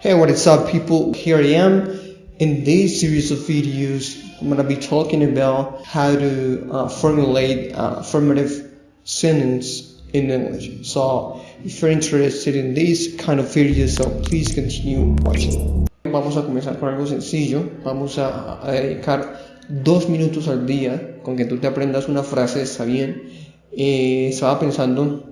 Hey, what is up people? Here I am. In this series of videos, I'm gonna be talking about how to uh, formulate uh, affirmative sentence in English. So, if you're interested in this kind of videos, so please continue watching. Vamos a comenzar con algo sencillo. Vamos a, a dedicar dos minutos al día con que tú te aprendas una frase, está bien. Eh, estaba pensando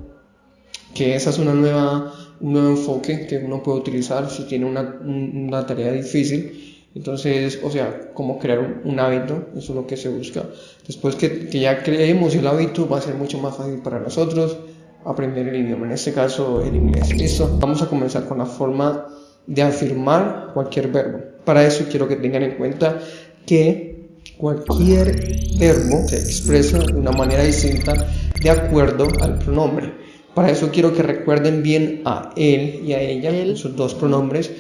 que esa es una nueva un nuevo enfoque que uno puede utilizar si tiene una, una tarea difícil. Entonces, o sea, como crear un, hábito, eso es lo que se busca. Después que, que, ya creemos el hábito, va a ser mucho más fácil para nosotros aprender el idioma, en este caso el inglés. Listo, vamos a comenzar con la forma de afirmar cualquier verbo. Para eso quiero que tengan en cuenta que cualquier verbo se expresa de una manera distinta de acuerdo al pronombre. Para eso quiero que recuerden bien a él y a ella, esos dos pronombres,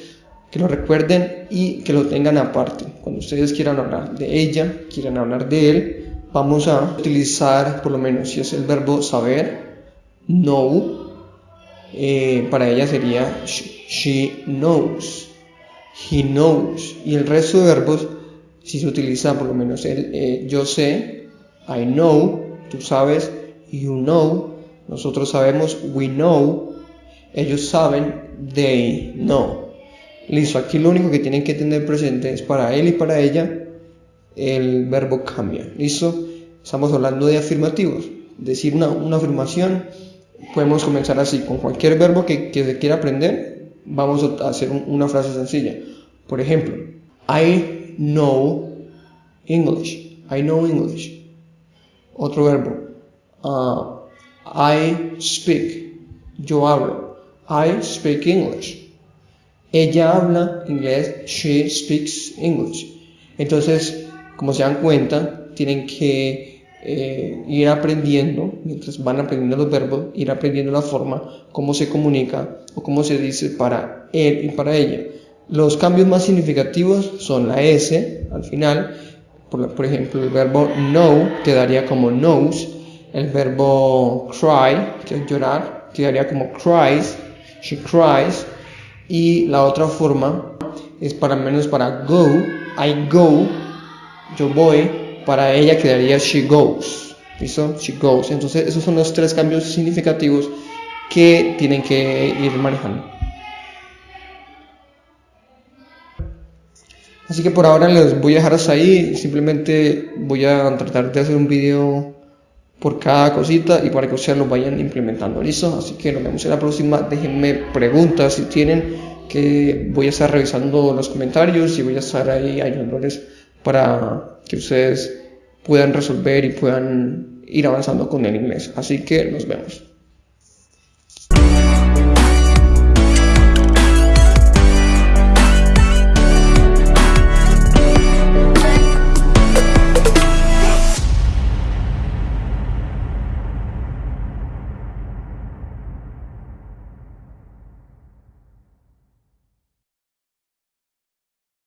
que lo recuerden y que lo tengan aparte. Cuando ustedes quieran hablar de ella, quieran hablar de él, vamos a utilizar, por lo menos si es el verbo saber, know, eh, para ella sería she knows, he knows, y el resto de verbos, si se utiliza por lo menos el eh, yo sé, I know, tú sabes, you know, nosotros sabemos, we know. Ellos saben, they know. Listo, aquí lo único que tienen que tener presente es para él y para ella el verbo cambia. ¿Listo? Estamos hablando de afirmativos. Decir una, afirmación, podemos comenzar así. Con cualquier verbo que, se quiera aprender, vamos a hacer una frase sencilla. Por ejemplo, I know English. I know English. Otro verbo. Uh, I speak. Yo hablo. I speak English. Ella habla inglés. She speaks English. Entonces, como se dan cuenta, tienen que eh, ir aprendiendo, mientras van aprendiendo los verbos, ir aprendiendo la forma, cómo se comunica o cómo se dice para él y para ella. Los cambios más significativos son la S al final, por, por ejemplo el verbo know quedaría como knows, el verbo cry, que es llorar, quedaría como cries, she cries, y la otra forma es para menos para go, I go, yo voy, para ella quedaría she goes, ¿listo? She goes. Entonces esos son los tres cambios significativos que tienen que ir manejando. Así que por ahora les voy a dejar hasta ahí, simplemente voy a tratar de hacer un video por cada cosita y para que ustedes lo vayan implementando. ¿Listo? Así que nos vemos en la próxima. Déjenme preguntas si tienen, que voy a estar revisando los comentarios y voy a estar ahí ayudándoles para que ustedes puedan resolver y puedan ir avanzando con el inglés. Así que nos vemos.